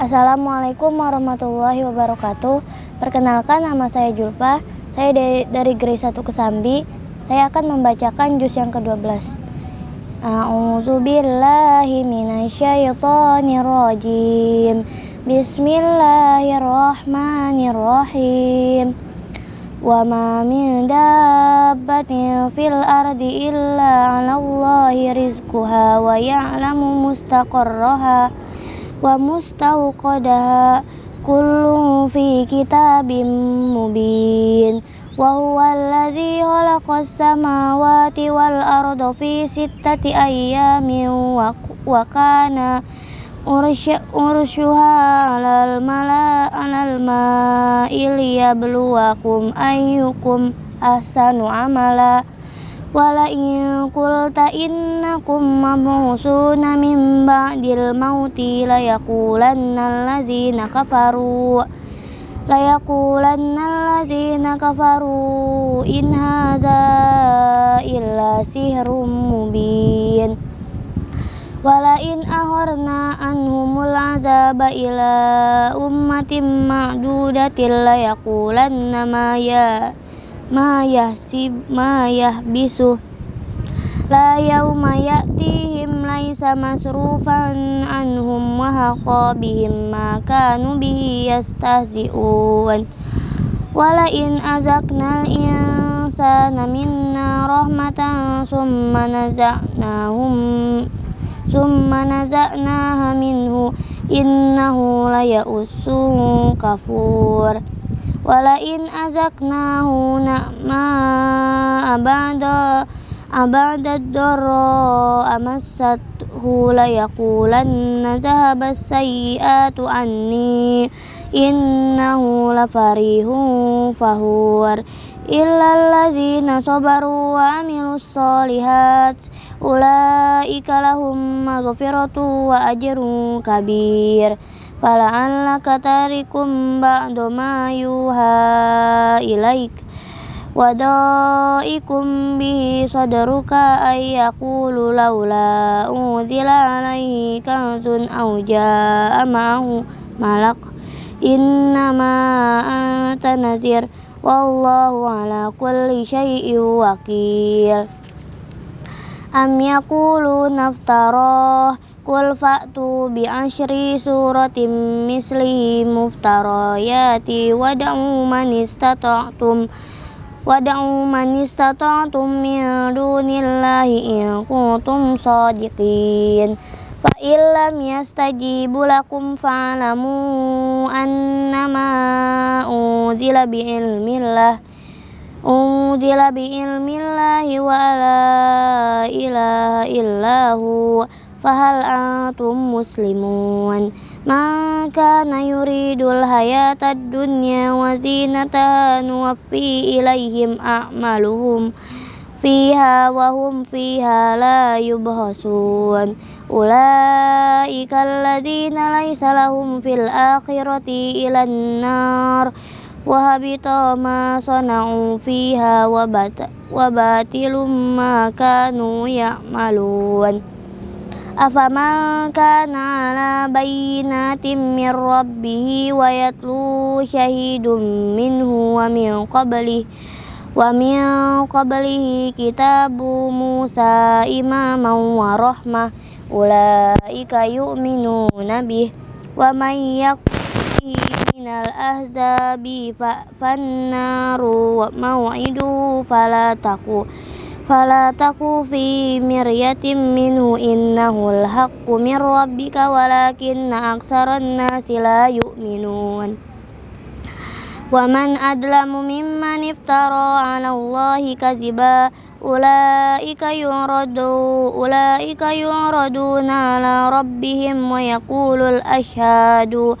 Assalamualaikum warahmatullahi wabarakatuh. Perkenalkan nama saya Julpa. Saya dari, dari Grade 1 Kesambi. Saya akan membacakan juz yang ke-12. A'udzu billahi minasyaitonir rajim. Bismillahirrahmanirrahim. Wa ma min dabbatin fil ardi illa 'alallahi rizquha wa ya'lamu mustaqarraha wa mustawqadaha kullu fi kitabim mubin. Wa huwa alladhi khalaqas samawati wal arda fi sittati ayyamin wa, wa kana urshuha alal mala alal ma'il yabluwakum ayyukum ahsanu amala wala in qulta innakum mabusuna min ba'dil mauti la yaqulanna alladzina kafaru. Layaqulanna alladzina kafaru in hadza illa sihrun mubin. Wala in ahorna anhumul adzaba ila ummatin ma'dudatin layaqulanna ma ya ma yahsib ma yahbisu la yauma ya'tihim laisa masrufan anhum wa haqa bihim ma kanu bihi yastahzi'un. Wala in azaqnal insana minna rahmatan summa naza'nahum summa naza'naha minhu innahu la ya'usun kafur wala in azaqnahu na'ma abada abadad doro amassathu la yaqulanna dhahabas sayyi'atu anni innahu la farihun fahur illal ladzina sabaru wa amilus solihat ulaika lahum maghfiratu wa ajrun kabir fala'allaka tarikum ba'du ma yuha ilaik. Wadaikum bihi sadruka ay yaqulu laula unzila alaihi kanzun aw jaa ma'ahu malak. Innama anta nadhir. Wallahu ala kulli syai'in wakil. Am yaqulu naftarah Qul fa'tu bi asyri suratim mislihi muftarayati wada'u man istata'tum wad'u man istata'tum min dunillahi in kuntum shadiqin fa illam yastajibu lakum fa'lamu annama unzila bi ilmillah unzila bi ilmillahi wa la ilaha illahu fahal antum muslimun? Man kana yuridul hayatad dunya wa zinataha nuwaffi ilaihim a'maluhum fiha wa hum fiha la yubhasun. Ulaika alladzina laysa lahum fil akhirati ilan nar wa habita ma sana'u fiha wa batilum ma kanu afaman kana ala bayyinatin min rabbih wa yatlu syahidun minhu wa min qablihi wa min qablihi kitabu Musa imaman wa rahmah ulaika yu'minuna bih wa man yakfi minal ahzabi fannaru maw'iduhu fala taku fala taku fi miryatin minhu innahul haqqu min rabbika walakinna aksaran nasi la yu'minun wa man adlamu mimman iftara 'ala Allahi kadziba ulaika yuradu ulaika yuraduna 'ala rabbihim wa yaqulul ashhadu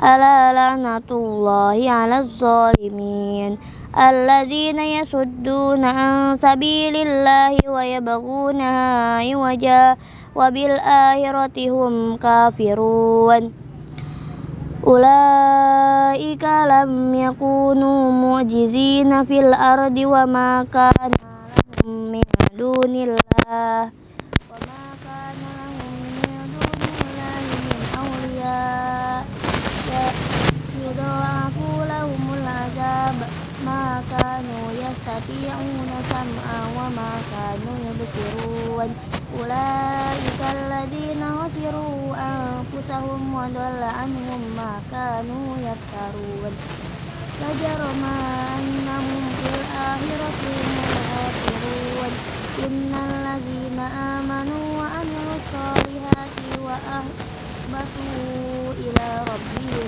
wa yaqulul ashhadu haula'i alladzina kazzabu 'ala rabbihim ala lanatullahi ala zalimin alladzina yasudduna an sabilillahi wa yabghunaha iwaja wa bil akhirati hum kafirun. Ulaika lam yakunu ma kanu yastati'una sam'a wa ma kanu yubsirun ulaika alladhina khasiru anfusahum wa dhalla anhum ma kanu yaftarun فجرم أنهم في الآخرة هم الخاسرون إن الذين آمنوا وعملوا الصالحات وأخبتوا إلى ربهم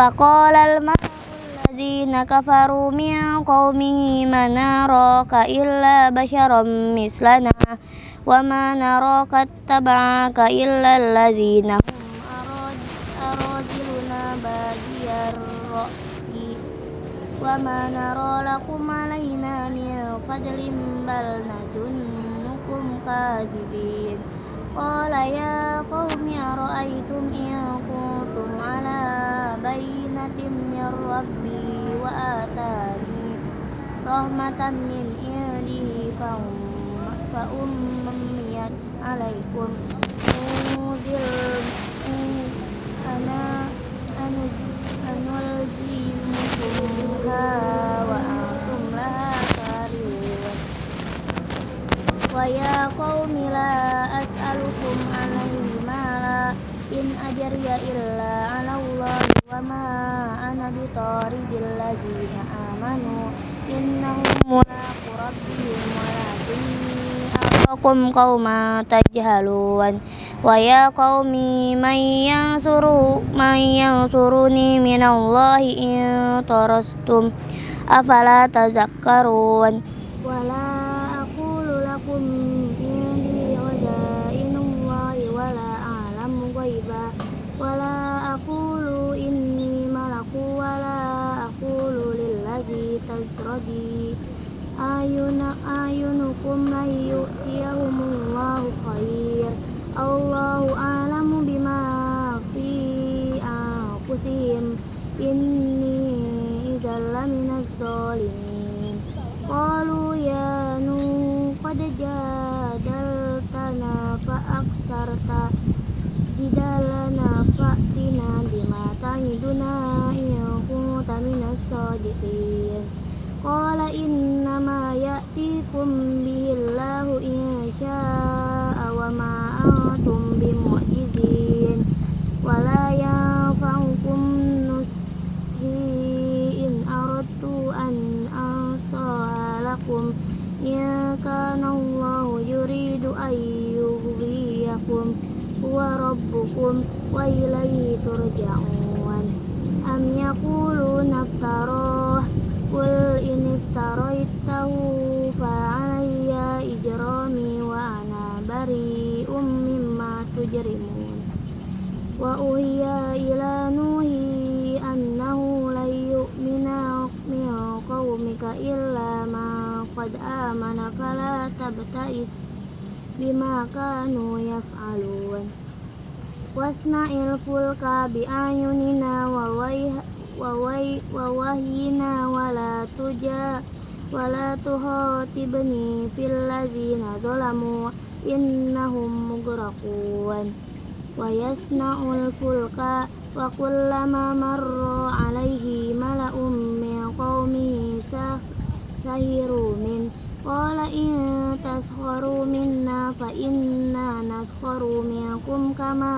فقال الملأ الذين كفروا من قومه ما نراك إلا بشرا مثلنا وما نراك اتبعك إلا الذين هم أراذلنا بادي الرأي وما نرى لكم علينا من فضل بل نظنكم كاذبين قال يا قوم أرأيتم إن كنتم على بينة من ربي وآتاني رحمة من عنده فأميت عليكم أنا أنلزمكمها وأنتم لها كارهون ويا قوم لا أسألكم عليه in ajariya illa ala Allah wa ma ana bi taridil ladina amanu. Innahum mulaqu rabbihim kau aqakum qauma waya wa ya qaumi may yansuru may yansuruni minallahi in tarastum. Afala tazakkarun. Wala inni idza laminaz zalimin qalu ya nu qad jadaltana fa aktsarta jidalana fa'tina bima ta'iduna in kunta minas sadiqin. Qala innama ya'tikum bihillahu in syaa wa ma antum bimu'jizin wala لكم إن كان الله يريد أن يغويكم هو ربكم وإليه ترجعون أم يقولون افتراه قل إن افتريته فعلي إجرامي وأنا بريء مما تجرمون وأوحي إلى نوح قد آمن فلا تبتئس بما كانوا يفعلون واصنع الفلك بأعيننا ووهينا ولا تجا ولا تخاطبني في الذين ظلموا إنهم مغرقون ويصنع الفلك وكلما مر عليه ملأ من قومه سخروا منه قال إن تسخروا منا فإنا نسخر منكم كما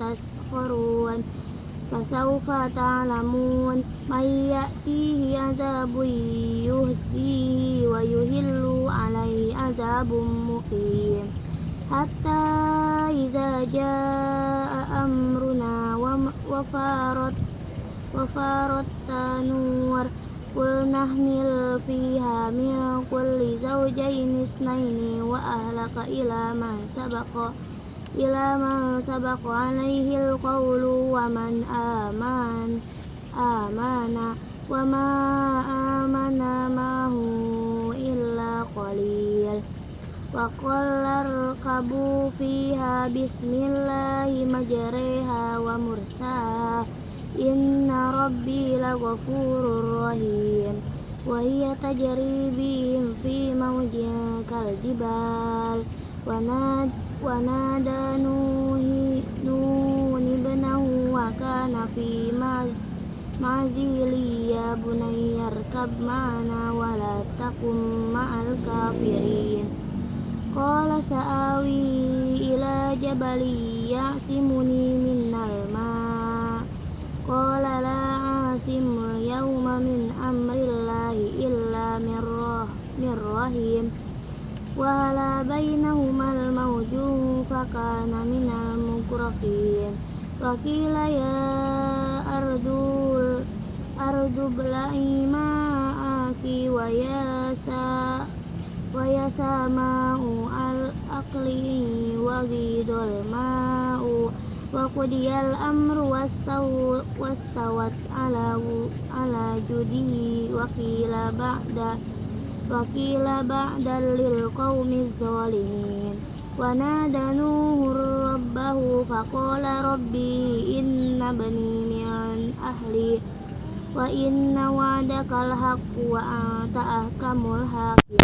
تسخرون فسوف تعلمون من يأتيه عذاب يهديه ويهل عليه عذاب مقيم حتى إذا جاء أمرنا وفارت وفارت النور قل نحمل فيها من كل زوجين اثنين وأهلك إلى من سبق إلى من سبق عليه القول ومن آمن آمن وما آمن معه إلا قليل وقل اركبوا فيها بسم الله مجريها ومرساها Inna rabbi laghafurur rahim. Wa hiya tajri bihim fi mawjin kal jibal. Wa nad wa nada nuhi nun ibnahu wa kana fi ma'zili ya bunayya arkab ma'ana wa la takum ma'al kafirin. Qala sa'awi ila jabali ya'simuni minnal ma'a qala la asimul yawma min amrillahi illa min rahim wa la bainahumal mawjun fakana minal mukrafin wa qila ya ardul ardu bla'i ma'aki wa ya sa wa ya sama'u al aqli wa ghidul ma'u وقضي الأمر واستوت على على جده وقيل بعد وقيل بعد للقوم الظالمين ونادى نوح ربه فقال ربي إن بني من أهلي وإن وعدك الحق وأنت أحكم الحاكمين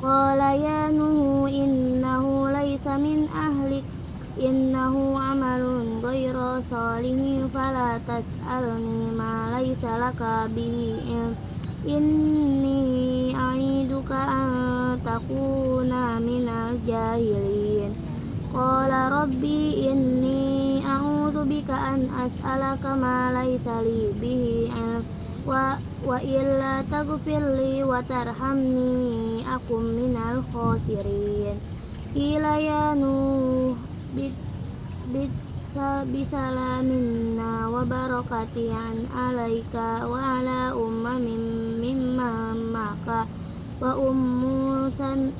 Qala ya Nuhu innahu laisa min ahlik innahu amalun ghairu salihin fala tas'alni ma laisa laka bihi inni a'iduka an takuna minal jahilin Qala rabbi inni a'udzu bika an as'alaka ma laisa li bihi wa wa illa taghfirli wa tarhamni akum minal khasirin qila ya nuh bit bit bisalaminna wa barakatian alaika wa ala ummamin mimma maka. Wa ummu san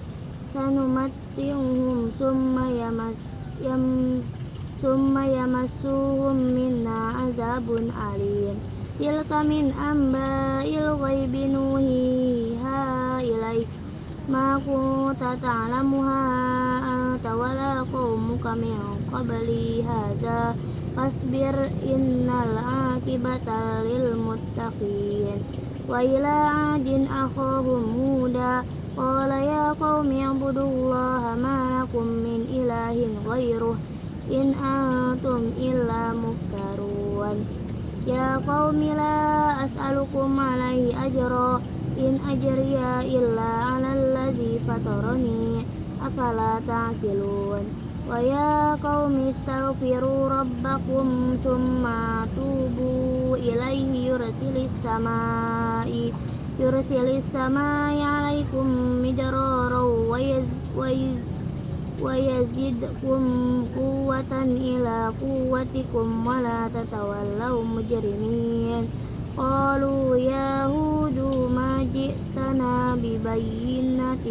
sanumatti'uhum summa yamas yam summa yamassuhum minna azabun alim tilka min amba il ghaibi nuhiha ilaik ma kunta ta'lamuha anta wala qawmuka min qabli hadha. Fasbir innal akibata lil muttaqin. Wa ila adin akhahum muda qala ya qawmi ibudullaha ma lakum min ilahin ghairuh. In antum illa muftarun. Ya qaumila as'alukum alaihi ajro in ajriya illa ala alladhi fatarani afala ta'kilun wa ya qaumi istaghfiru rabbakum Summa tubu ilaihi yurasilis samai yurasilis samai 'alaikum midrara wa yaz ويزدكم قوة إلى قوتكم ولا تتولوا مجرمين قالوا يا هود ما جئتنا ببينة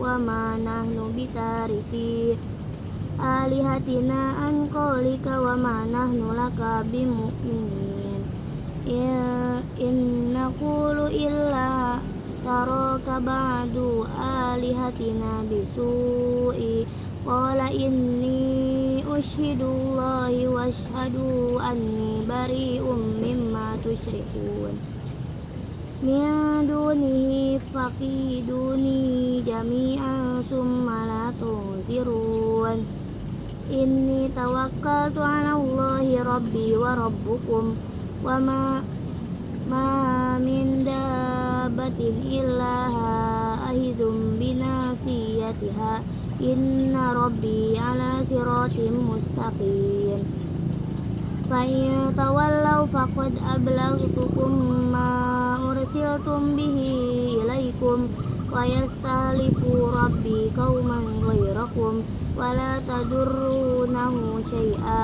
وما نحن بتاركي آلهتنا عن قولك وما نحن لك بمؤمنين إن نقول إلا taraka ba'du alihatina bisu'i. Qala inni ushidullahi wa ashadu anni bari'um mimma tushrikun. Min dunihi faqiduni jami'an summa la tunzirun. Inni tawakkaltu ala Allahi rabbi wa rabbukum Wa ma, ma min daa دابة إلا آخذ بناصيتها إن ربي على صراط مستقيم فإن تولوا فقد أبلغتكم ما أرسلتم به إليكم ويستهلف ربي قوما غيركم ولا تضرونه شيئا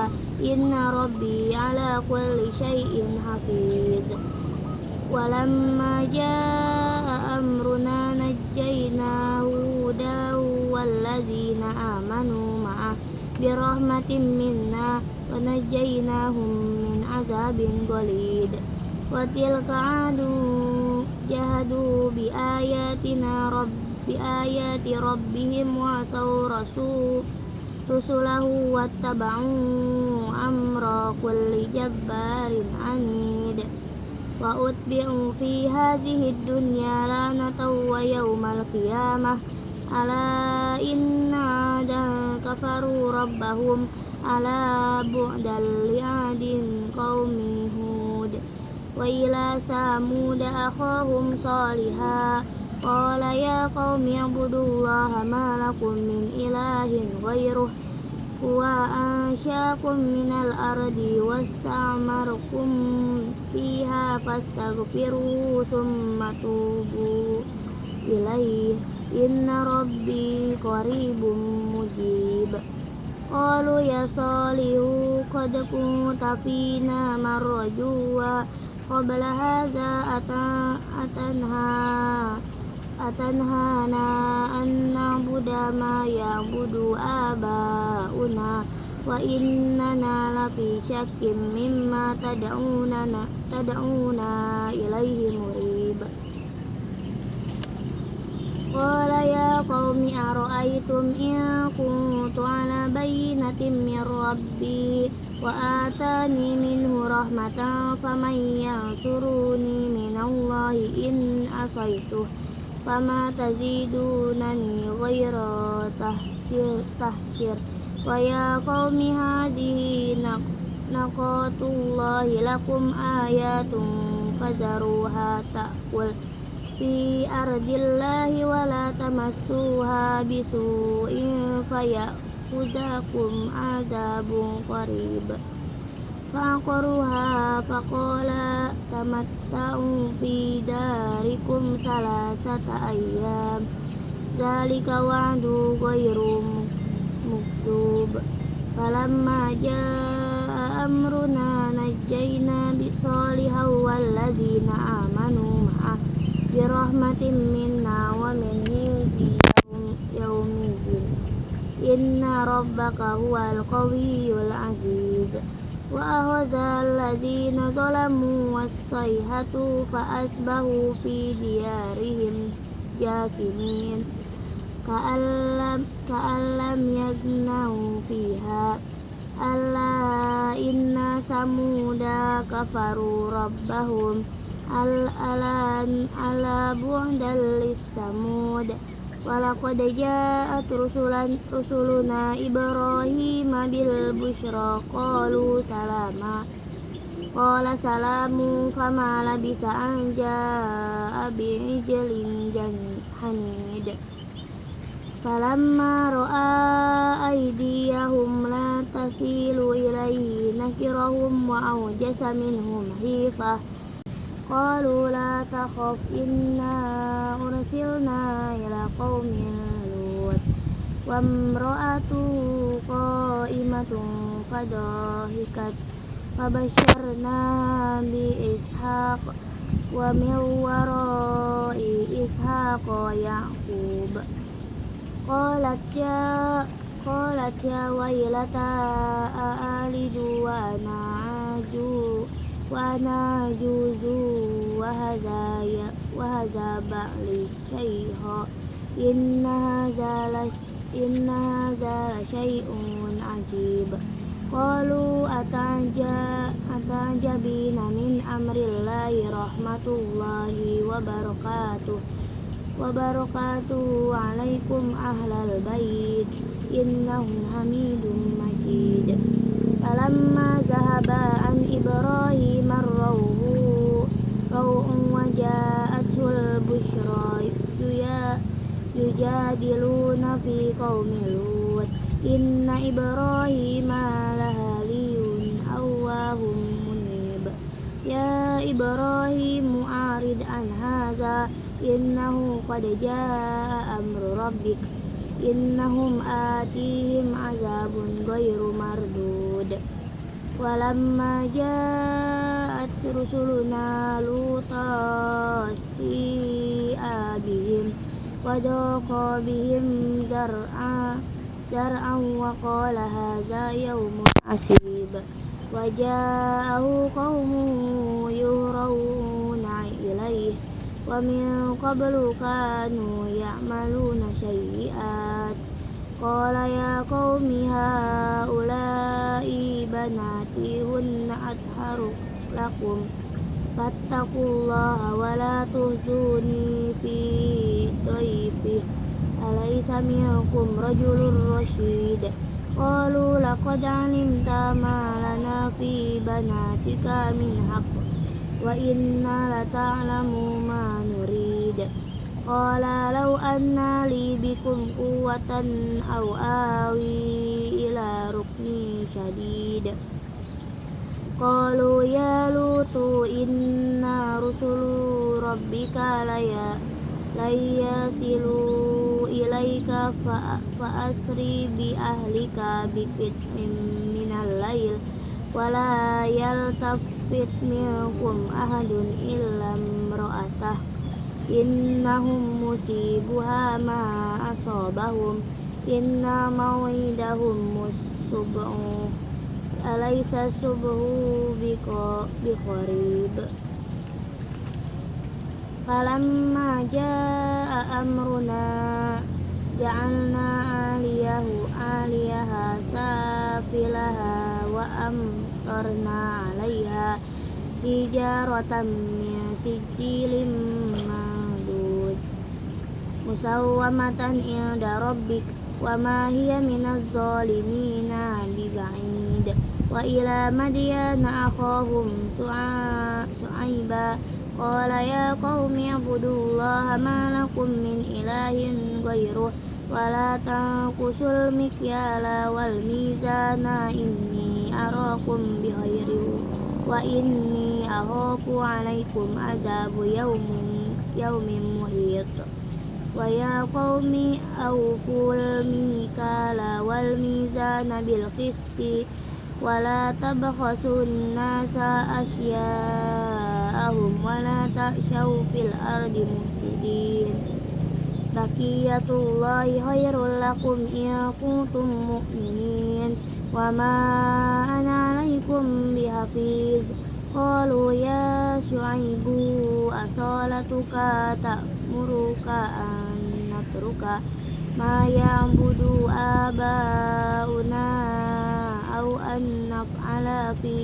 إن ربي على كل شيء حفيظ ولما جاء أمرنا نجينا هودا والذين آمنوا معه برحمة منا ونجيناهم من عذاب غليظ وتلك عاد جهدوا بآياتنا رب بآيات ربهم وعصوا رسول رسله واتبعوا أمر كل جبار عنيد وأتبعوا في هذه الدنيا لعنة ويوم القيامة. ألا إن عادا كفروا ربهم. ألا بعدا لعاد قوم هود. وإلى ثمود أخاهم صالحا. قال يا قوم اعبدوا الله ما لكم من إله غيره. هو أنشأكم من الأرض واستعمركم fiha fastaghfiru summa tubu ilaih. Inna rabbi qaribum mujib. Qalu ya salihu qad kunta fina marjuwa qabla hadha atan atanha atanhana an nabuda ma yabudu abauna wa innana lafi syakkim mimma tad'unana tad'una ilaihi murib. Qala ya qawmi ara'aytum in kuntu ala bayinatin min rabbi wa atani minhu rahmatan faman yansuruni min Allah in asaituh fama tazidunani ghayra tahsir tahsir. ويا قوم هذه نقاة الله لكم آيات فذروها تأكل في أرض الله ولا تمسوها بسوء فيأخذكم عذاب قريب فعقروها فقال تمتعوا في داركم ثلاثة أيام ذلك وعد غير مكتوب فلما جاء أمرنا نجينا بصالحا والذين آمنوا معه برحمة منا ومن يوم يوم إن ربك هو القوي العزيز وأخذ الذين ظلموا والصيحة فأصبحوا في ديارهم جاثمين Kaalam, yagnau fiha. Allah inna samuda kafaru rabbahum. Al alan ala bu'dan lis samud ja'at rusulan rusuluna ibrahim bil busro qalu salama. Qala salamu fama labisa anja bi'ijlin hanid فلما رأى أيديهم لا تصل إليه نكرهم وأوجس منهم خيفة قالوا لا تخف إنا أرسلنا إلى قوم لوط وامرأته قائمة فضحكت فبشرنا بإسحاق ومن وراء إسحاق يعقوب قالت يا قالت يا ويلتى أألد وأنا عجوز وأنا عجوز وهذا وهذا بعلي شيخا إن هذا إن هذا لشيء عجيب قالوا أتعجبين من أمر الله رحمة الله وبركاته وبركاته عليكم أهل البيت إنه حميد مجيد فلما ذهب عن إبراهيم الروع روع وجاءته البشرى يجادلون في قوم لوط إن إبراهيم لهالي أواه منيب يا إبراهيم أعرض عن هذا إنه قد جاء أمر ربك إنهم آتيهم عذاب غير مردود ولما جاءت رسلنا لوطا سيء بهم وضاق بهم ذرعا ذرعا وقال هذا يوم عسيب وجاءه قومه يهرون إليه ومن قبل كانوا يعملون سيئات قال يا قوم هؤلاء بناتي هن أطهر لكم فاتقوا الله ولا تهزوني في ضيفي أليس منكم رجل رشيد قالوا لقد علمت ما لنا في بناتك من حق wa inna lata'lamu ma nurid. Qala law anna li bikum quwwatan aw awi ila rukni shadid qalu ya lutu inna rusulu rabbika laya silu ilaika fa, asri bi ahlika bi qit'in minal lail. Wala yaltaf yufit minkum ahadun illa imra'atah. Innahum musibuha ma asabahum. Inna mawidahum musub'u alaysa subhu biqarib. Falamma jaa amruna ja'alna aliyahu aliyaha safilaha wa am karena alaiha hijaratan min sijilin mandud musawwamatan inda rabbik wa ma hiya minaz zalimina biba'id wa ila madyana akhahum su'aiba. Qala ya qaumi ibudullaha ma lakum min ilahin gairuh wala tanqusul mikyala wal mizana inni arakum bighairi wa inni akhafu alaikum azabu yaumin yaumin muhit wa ya qaumi awful mikala wal mizana bil qisti wala tabkhasun nasa asya'ahum wala ta'shaw fil ardi musidin bakiyatullahi khairul lakum in kuntum mu'minin Wama ana alaikum bihafiz qalu ya syuaibu asalatuka ta'muruka an natruka ma ya'budu abauna au an naf'ala fi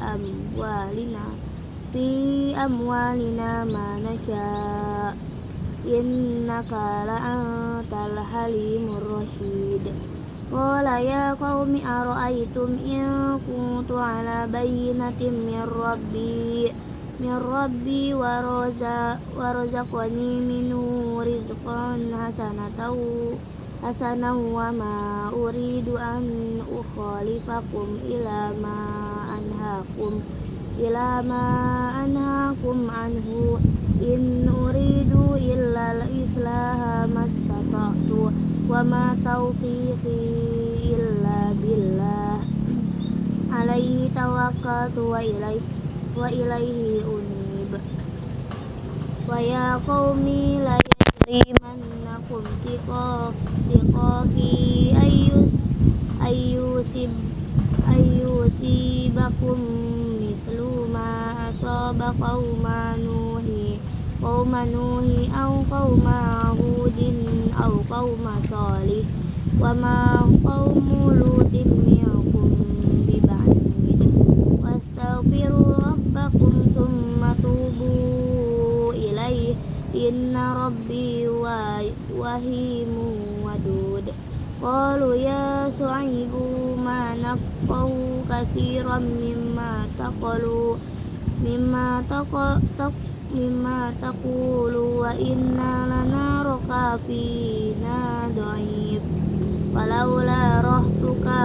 amwalina fi amwalina ma nasha innaka la antal halimur rashid قال يا قوم أرأيتم إن كنت على بينة من ربي من ربي ورزقني منه رزقا حسنة حسنا وما أريد أن أخالفكم إلى ما أنهاكم إلى ما أنهاكم عنه إن أريد إلا الإصلاح ما استطعت wa ma tawfiqi illa billah. Alaihi tawakkaltu wa ilaihi wa ilaihi unib. Wa ya qaumi la yajrimannakum tiqaqi ayyus ayyusib ayyusibakum mislu ma asaba qauma nuhi qauma nuhi aw qauma hudin قوم صالح وما قوم لوط منكم ببعيد واستغفروا ربكم ثم توبوا إليه إن ربي وهيم ودود قالوا يا شعيب ما نفقه كثيرا مما تقولوا مما mimma taqulu wa inna lana fina dhaif walaula rahtuka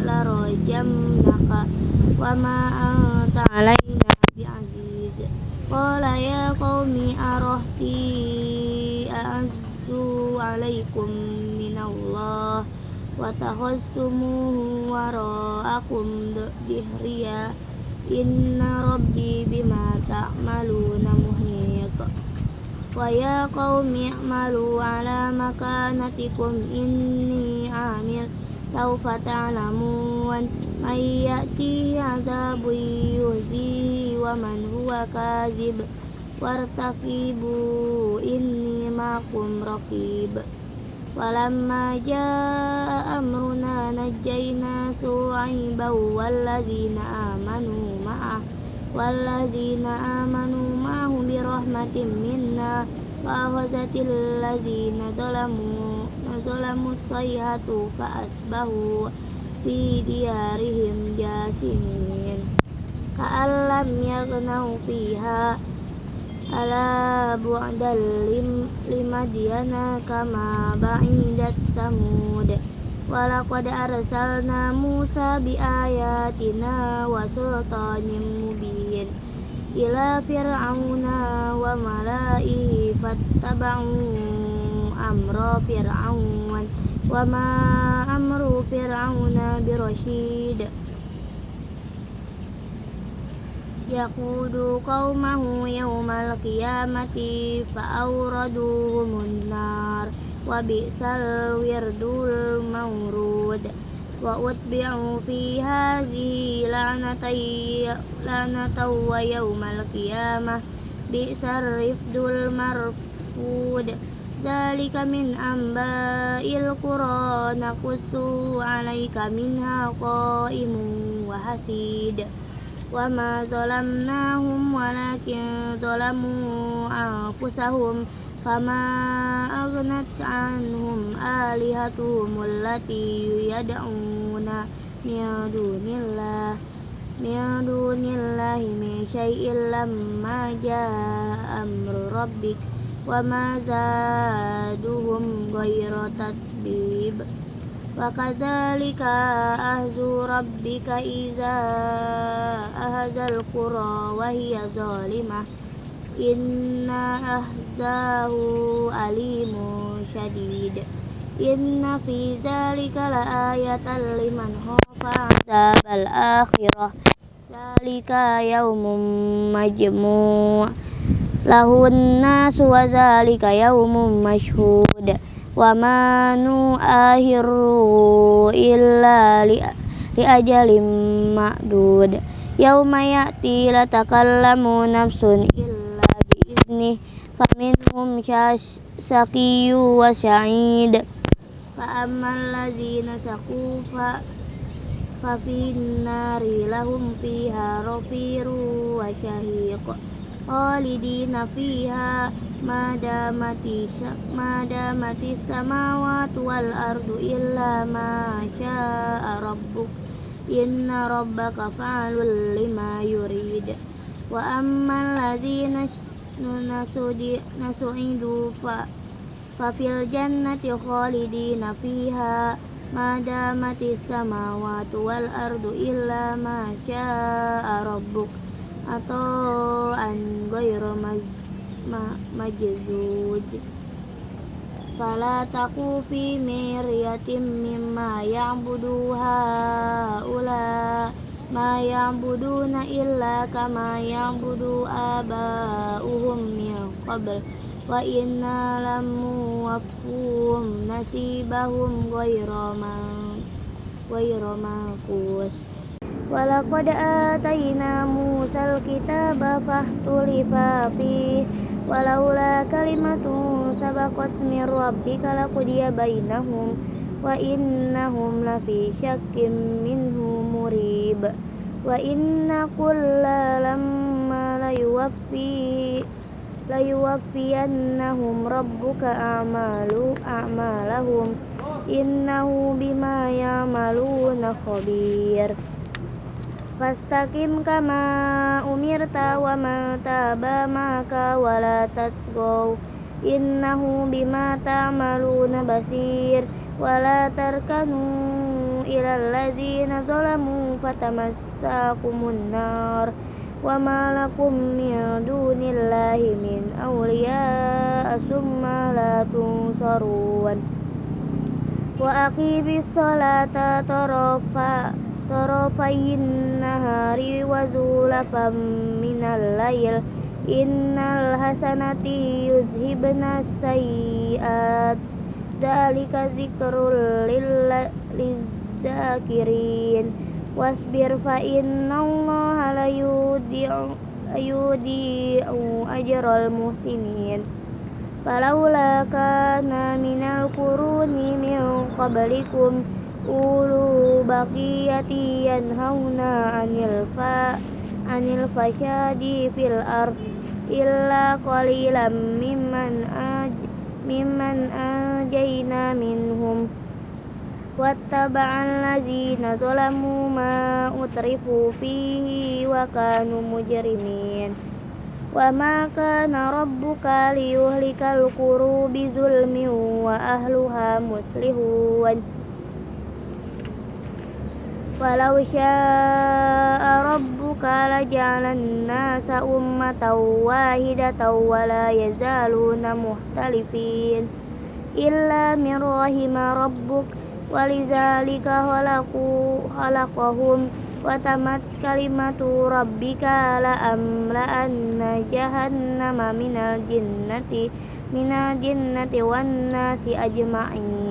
naka wa ma anta alaina bi'aziz. Qala ya qaumi arahti a'azzu alaikum minallah wa tahassumuhu wara'akum dihriya inna rabbi bima ta'maluna muhiq wa ya qaumi i'malu ala makanatikum. Inni amil sawfa ta'lamun. Man ya'tihi adabun yuhzihi wa man huwa kazib. Wartaqibu inni ma'akum raqib Walamma jaa amruna najjayna su'aiban walladzina amanu ma'ah walladzina amanu minna wa akhazatil ladzina zalamu zalamu sayhatu fa asbahu fi diyarihim jasimin ka'allam yaghnau fiha ala bu'dal lim limadyana kama ba'idat samud walaqad arsalna Musa bi ayatina wa sultanin mubin. Ila fir'auna wa mala'ihi fattaba'u amra fir'aun. Wa ma amru fir'auna birasyid yaqudu qaumahu yawmal qiyamati fa'awraduhumun nar wa bi'sal wirdul mawrud wa utbi'u fi hadhihi la'natay la'nataw wa yawmal qiyamah bi'sar rifdul marfud Zalika min amba'il qura naqussu 'alaika minha qa'imun wa hasid وما ظلمناهم ولكن ظلموا أنفسهم فما أغنت عنهم آلهتهم التي يدعون من دون الله من دون الله من شيء لما جاء أمر ربك وما زادهم غير تتبيب وكذلك أهز ربك إذا أهز القرى وهي ظالمة إن أهزاه أليم شديد إن في ذلك لآية لمن خاف عذاب الآخرة ذلك يوم مجموع له الناس وذلك يوم مشهود wa ma nu'ahiru illa li, li ajalim ma'dud. Yauma ya'ti la takallamu nafsun illa bi izni faminhum syaqiyu wa sa'id. Fa ammal ladzina saqu fa fa nari lahum fiha rafiru wa syahiq khalidina fiha madamati madamati samawati wal ardu illa ma syaa rabbuk. Inna rabbaka fa'alul lima yurid. Wa ammal ladzina nasudi nasu'idu fa fa fil jannati khalidina fiha. Madamati samawati wal ardu illa ma syaa rabbuk ghairu majzud fala taku fi miryatin mimma ya'budu haula ma ya'buduna illa kama ya'budu aba'uhum min qabl. Wa inna lamu wafuhum nasibahum ghayra ma ghayra makus Walaqad walaula kalimatu sabaqat min rabbika laqudiya bainahum wa innahum lafi syakkim minhu murib. Wa inna kulla lamma layuwaffi layuwaffiyannahum rabbuka a'malu a'malahum. Innahu bima ya'maluna khabir Fastaqim kama umirta wa man taba maka wa la tasgaw Innahu bima ta'maluna basir. Wa la tarkanu ila allazina zalamu fatamassakumun nar. Wa ma lakum min dunillahi min awliya asumma la tunsarun. Wa aqimis salata tarafa' طرفي النهار وزلفا من الليل إن الحسنات يذهبن السيئات ذلك ذكر للذاكرين واصبر فإن الله لا يضيع أجر المحسنين فلولا كان من القرون من قبلكم ulu baqiyati yanhauna anil fa anil fasyadi fil ard illa qalilan mimman aj mimman ajaina minhum. Wattaba'al ladzina zalamu ma utrifu fihi wa kanu mujrimin. Wa ma kana rabbuka liyuhlikal quru bizulmin wa ahluha muslihun. ولو شاء ربك لجعل الناس أمة واحدة ولا يزالون مختلفين إلا من رحم ربك ولذلك خلقوا خلقهم وتمت كلمة ربك لأملأن جهنم من الجنة من الجنة والناس أجمعين.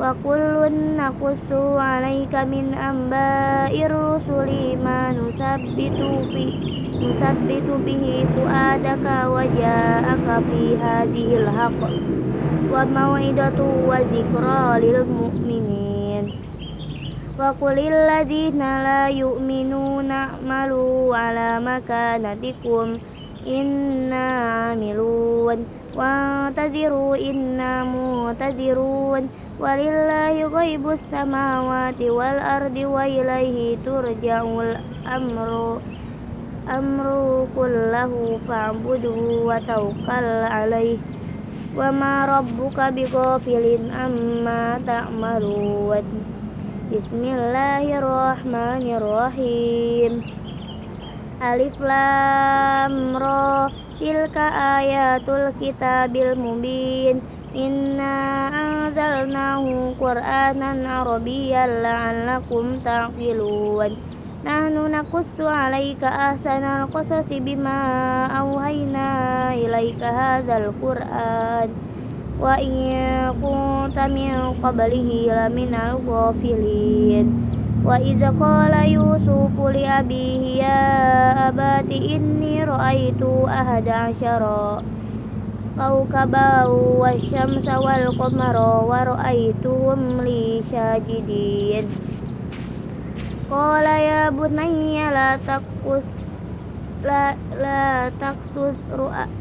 wa kullun naqussu 'alaika min amba'ir rusuli ma nusabbitu bi nusabbitu bihi fuadaka wa ja'aka fi hadhil haqq. Wa mau'idatu wa zikra lil mu'minin. Wa qulil ladzina la yu'minuna malu 'ala makanatikum inna amilun. Wa tadiru inna mutadiruun walillahi ghaibus samawati wal ardi wa ilaihi turja'ul amru. Amru kullahu fa'budhu wa tawakkal alaihi wa ma rabbuka bighafilin amma ta'malun. Bismillahirrahmanirrahim. Alif Lam Ra. Tilka ayatul kitabil mubin. Inna anzalnahu Qur'anan Arabiyyan la'allakum taqilun. Nahnu nakussu alaika ahsanal qasasi bima awhayna ilaika hadzal Qur'an. Wa in kunta min qablihi laminal ghafilin. Wa idza qala yusufu li abihi ya abati inni ra'aitu ahada asyara كوكبا والشمس والقمر ورأيتهم لي ساجدين قال يا بني لا تقص لا, لا تقصص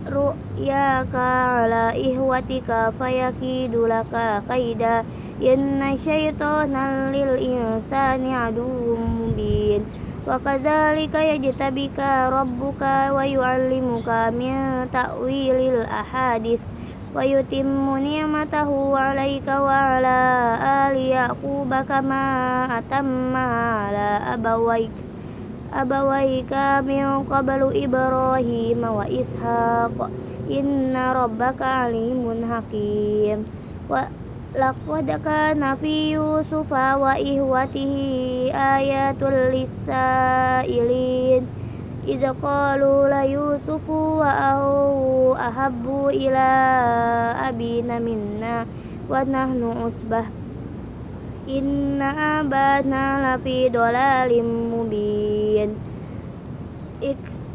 رؤياك على إخوتك فيكيد لك كيدا إن الشيطان للإنسان عدو مبين وكذلك يجتبك ربك ويعلمك من تأويل الأحاديث ويتم نعمته عليك وعلى آل يعقوب كما أتمها على أبويك أبويك من قبل إبراهيم وإسحاق إن ربك عليم حكيم لقد كان في يوسف وإخوته آيات للسائلين إذ قالوا ليوسف وأخوه أحب إلى أبينا منا ونحن عصبة إن أبانا لفي ضلال مبين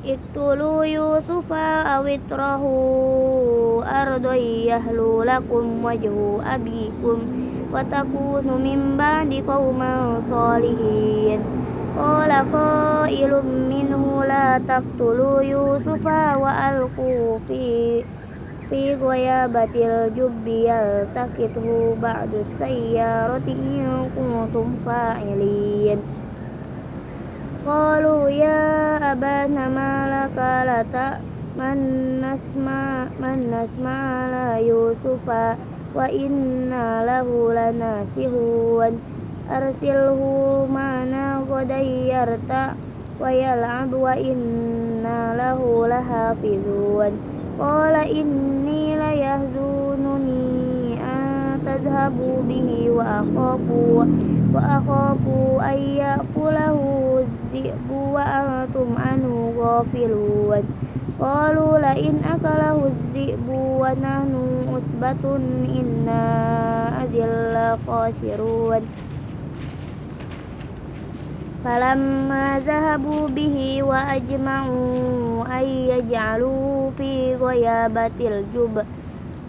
اقتلوا يوسف أو اطرحوا أرضا يهلو لكم وجه أبيكم وتكونوا من بعد قوما صالحين قال قائل منه لا تقتلوا يوسف وألقوا في في غيابة الجب يلتقطه بعد السيارة إن كنتم فاعلين qalu ya abana malaka la man nasma man nasma yusufa wa inna lahu lanasihun arsilhu mana qadayyarta wa yal'ab wa inna lahu lahafizun qala inni la yahzununi an tazhabu bihi wa akhafu wa akhafu ayyakulahu الذئب وأنتم عنه غافلون قالوا لئن أكله الذئب ونحن عصبة إنا أذل خاسرون فلما ذهبوا به وأجمعوا أن يجعلوا في غيابة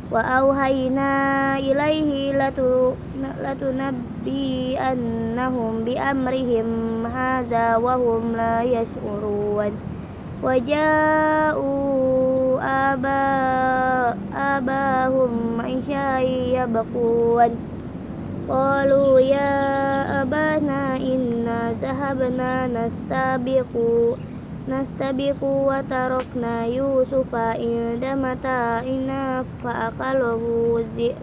wa auhayna ilaihi latu latunabbi annahum bi amrihim hadza wa hum la yas'urun wa ja'u aba abahum isyai yabqun qalu ya abana inna zahabna nastabiqu nastabiqu wa tarakna yusufa inda mata'ina fa'akalahu zi'b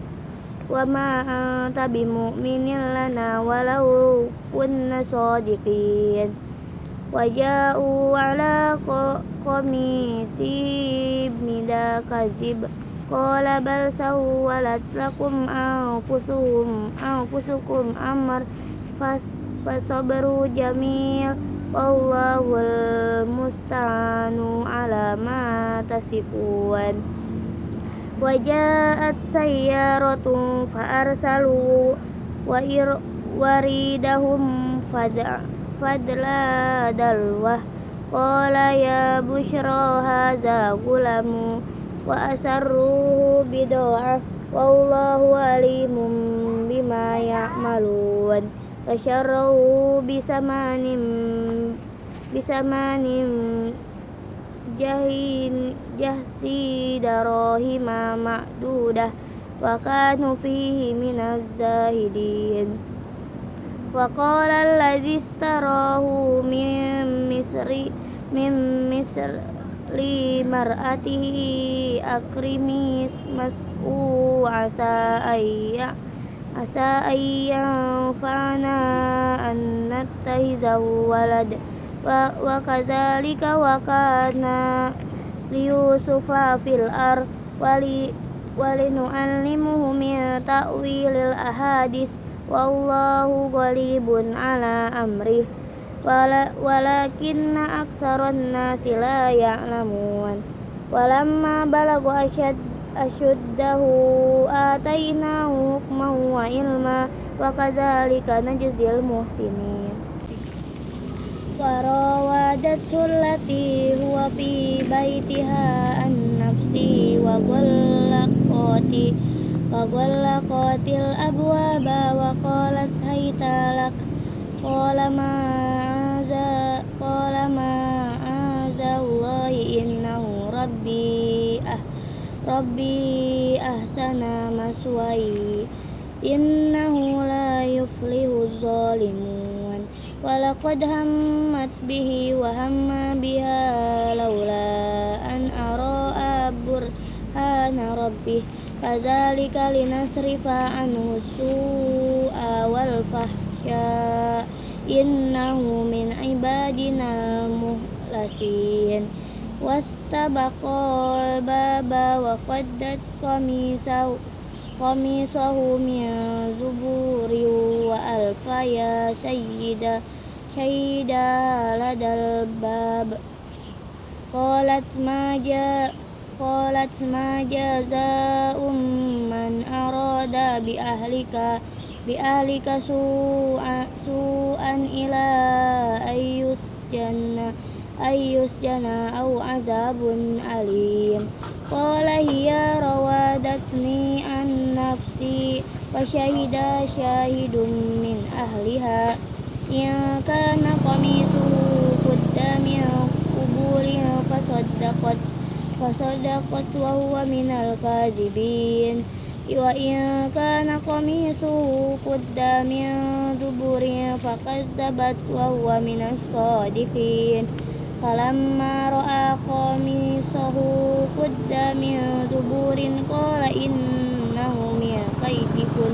wa ma anta bimu'minin lana walau kunna sadiqin. Wa ja'u ala qamisi mida kazib. Qala bal sawwalat lakum anfusuhum anfusukum amr fas fasabaru jamil wallahul musta'anu ala ma tasifun. Wajaat sayyaratun faarsalu wa ir waridahum fadla dalwah. Qala ya busyra hadza gulamu wa asarruhu bid'ah. Wallahu alimum bima ya maluan wasyarahu bisa manim jahin jahsi darohi mama duda kanu fihi minazahidin. Zahidin wa tarohu mim misri mim misr li mar'atihi akrimis mas'u asa ayya عسى أن ينفعنا أن نتخذه ولد وكذلك وكان ليوسف في الأرض ولنعلمه من تأويل الأحاديث والله غالب على أمره ولكن أكثر الناس لا يعلمون ولما بلغ أشد أشده آتيناه حكما وعلما وكذلك نجزي المحسنين وراودته التي هو في بيتها عن نفسه وغلقت وغلقت الأبواب وقالت هيت لك قال ما قال معاذ الله إنه ربي Rabbi ahsana maswai Innahu la yuflihu zalimun. Walaqad hammat bihi wa hamma biha Laula an ara'a burhana rabbih. Fadhalika linasrifa anhu su'a wal fahsya. Innahu min ibadina muhlasin. Was baba wa qaddat qamisahu qamisahu min zuburi wa alfaya sayyida sayyida ladal bab. Qalat ma ja qalat ma jazaa'um man arada bi ahlika bi'alika su'an ila ayyus jana Ayus jana au azabun alim. Qala hiya rawadatni an nafsi wa syahida syahidun min ahliha. Ya kana qamisuhu qudda min quburin fasaddaqat fasaddaqat wa huwa minal kadhibin. Wa ya kana qamisuhu qudda min duburin fakadzabat wa huwa minas sadiqin فلما رأى قميصه قد من دبر قال إنه من كيدكن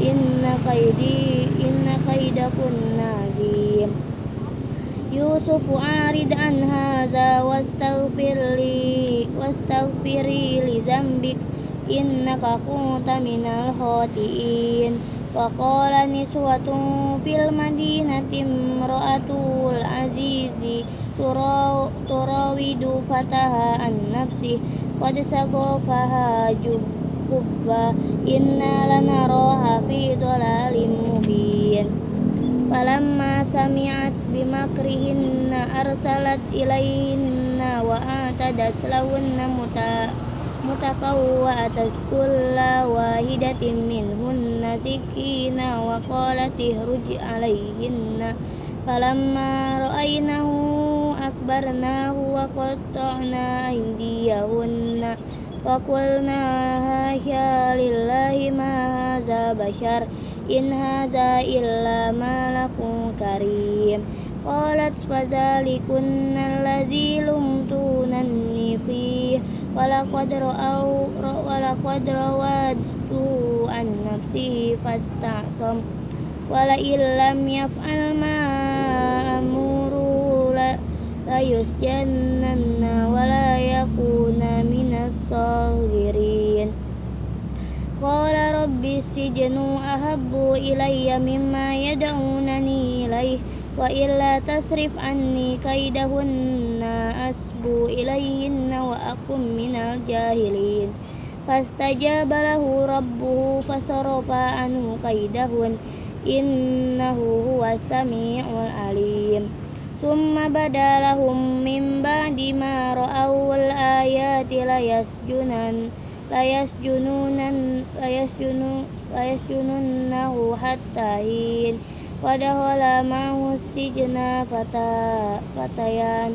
إن كيدي إن كيدكن عظيم يوسف أعرض عن هذا واستغفر لي واستغفري لذنبك إنك كنت من الخاطئين وقال نسوة في المدينة امرأة العزيز تراود فتاها عن نفسه قد سقفها جبا إنا لنراها في ضلال مبين فلما سمعت بمكرهن أرسلت إليهن وأعتدت لهن متقوأة كل واحدة منهن سكينا وقالت اهرج عليهن فلما رأينه أكبرناه وقطعنا أيديهن وقلنا هاشا لله ما هذا بشر إن هذا إلا ملك كريم قالت فذلكن الذي لمتونني فيه ولقد رأوا ولقد راودته عن نفسه فاستعصم ولئن لم يفعل ما أمره ليسجنن ولا يكون من الصاغرين قال رب السجن أحب إلي مما يدعونني إليه وإلا تصرف عني كيدهن أسبو إليهن وأكن من الجاهلين فاستجاب له ربه فصرف عنه كيدهن إنه هو السميع العليم ثم بدا لهم من بعد ما رأوا الآيات ليسجنن ليسجنن ليسجننه حتى حين ودخل معه السجن فتيان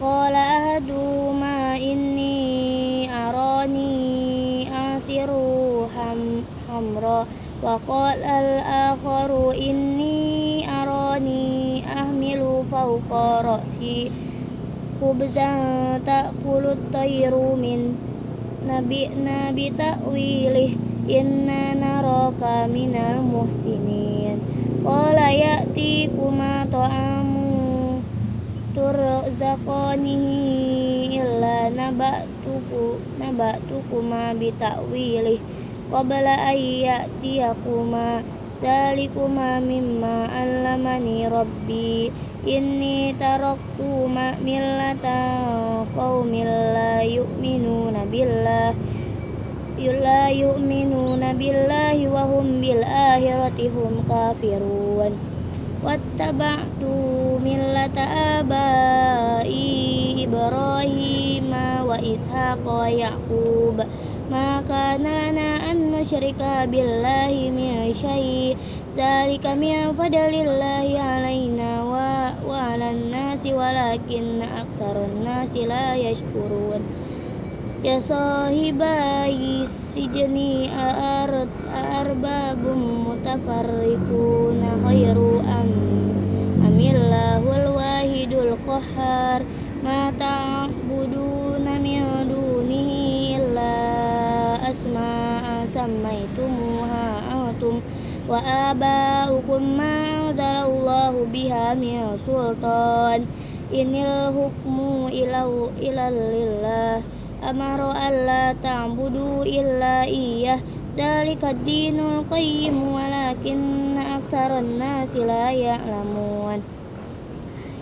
قال أحدهما إني أراني آثر حمراء وقال الآخر إني أراني أحمل فوق رأسي خبزا تأكل الطير من نبئنا بتأويله إنا نراك من المحسنين قال يأتيكما طعام ترزقانه إلا نبأتكما بتأويله قبل أن يأتيكما ذلكما مما علمني ربي Inni taraktu millata qaumin la yu'minuna billah. La yu'minuna billahi wa hum bil akhirati hum kafirun. Wattaba'tu millata abai ibrahim wa ishaqa yaqub. Ma kana an nusyrika billahi min syai' Dari kami fadlillahi alaina wa wa 'alan nasi walakin aktarun nasi la yashkurun. Ya sahibai sijni a'arad arbabum mutafarriquna khairu am amillahul wahidul kohar ma ta'buduna min dunihi illa asma'a wa abaukum ma anzalallahu biha min sultan. Inil hukmu ilau ilalillah amara alla ta'budu illa iyyah dzalika dinul qayyim walakinna aktsaran nasi la ya'lamun.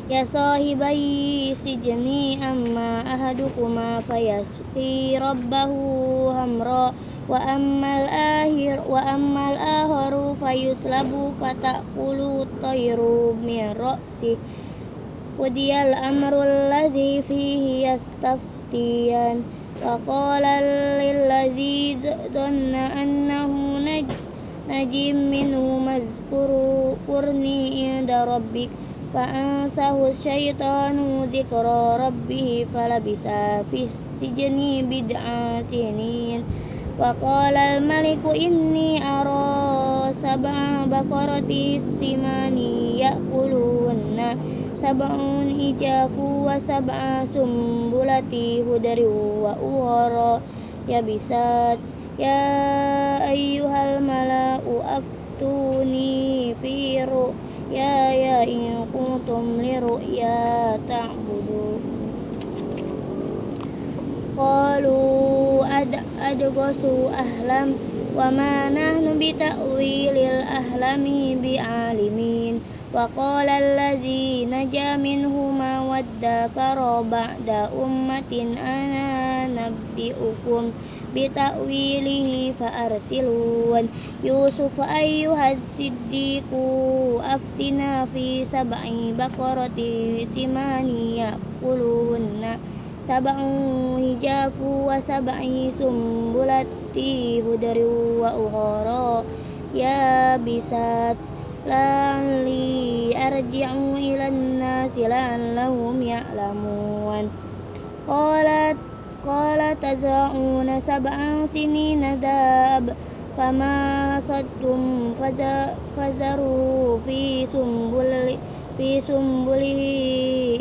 Ya sahibai si sijni amma ahadukuma fayasqi rabbahu hamra' أما أحدكما فيسقي ربه همرا وأما الآخر وأما الآخر فيسلب فتأكل الطير من رأسه ودي الأمر الذي فيه يستفتي مفتيا وقال للذي ظن أنه نجم منه اذكرني عند ربك فأنساه الشيطان ذكر ربه فلبس في السجن بضع سنين وقال الملك إني أرى سبع بقرات سمان يأكلهن sab'un ijafu wa sab'a sumbulati hudari wa uwara ya bisat ya ayyuhal mala'u aftuni fi يا يا إن كنتم لرؤيا تعبدون قالوا adghasu ahlam wa ma nahnu bi ta'wilil ahlami bi alimin wa qala allazi naja minhuma waddakara da ummatin ana nabbi'ukum bita'wilihi fa'arsilun Yusuf ayu hasidiku, aftinafi fi bakoroti baqarati simani yakulunna Sabang hijafu wa sabai sumbulati hudari wa uhoro, ya bisat lali arji'u ilan nasilan lahum la'allahum ya'lamun. Qalat qala tazra'una sabang sini nadab, fama sattum fazaru fi sumbulati fi sumbuli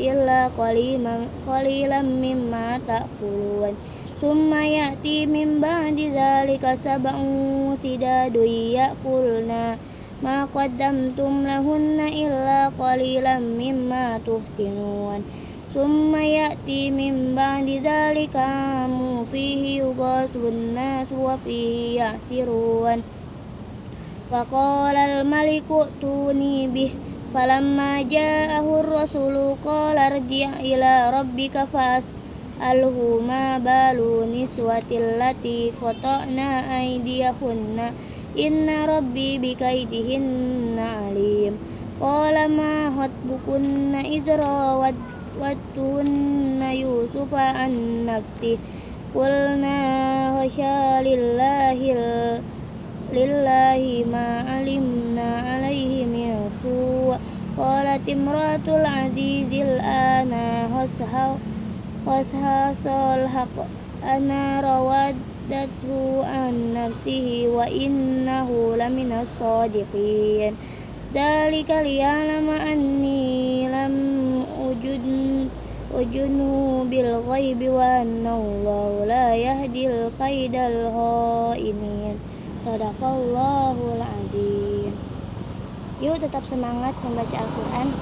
illa qaliman qalilan mimma ta'kulun. Summa ya'ti min ba'di dhalika sab'un sidadu ya'kulna ma qaddamtum lahunna illa qalilan mimma tuhsinun. Summa ya'ti min ba'di dhalika fihi yughasun nas wa fihi ya'sirun. Fakolal maliku tuni bih falamma ja'ahu rasulu qala rji' ila rabbika fas alhuma balu niswatil lati qata'na aydiyahunna inna rabbi bikaidihinna alim. Qala ma hatbukunna idra wattunna yusufa an nafsi. Qulna hasya lillahi lillahi ma alimna alaihi سوء قالت امرأة العزيز الآن حصحص الحق أنا رواد صدته عن نفسه وإنه لمن الصادقين ذلك ليعلم أني لم أجن أجنه بالغيب وأن الله لا يهدي القيد الخائنين Sadaqallahul azim Yuk tetap semangat membaca Al-Quran